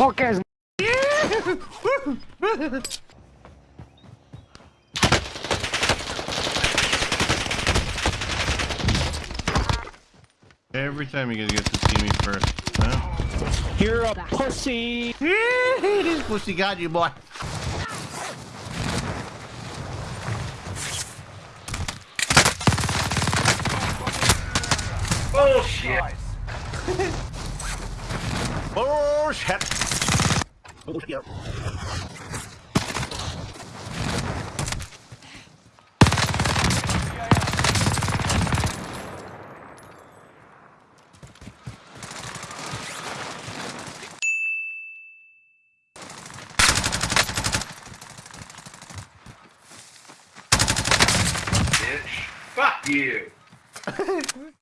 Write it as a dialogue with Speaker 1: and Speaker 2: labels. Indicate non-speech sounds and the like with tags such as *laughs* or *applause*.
Speaker 1: punk ass.
Speaker 2: Every time you guys get to see me first. Huh?
Speaker 1: You're a pussy. *laughs*
Speaker 2: this pussy got you, boy.
Speaker 3: Oh,
Speaker 2: Bullshit. *laughs*
Speaker 3: Bullshit. Bullshit. Fuck you.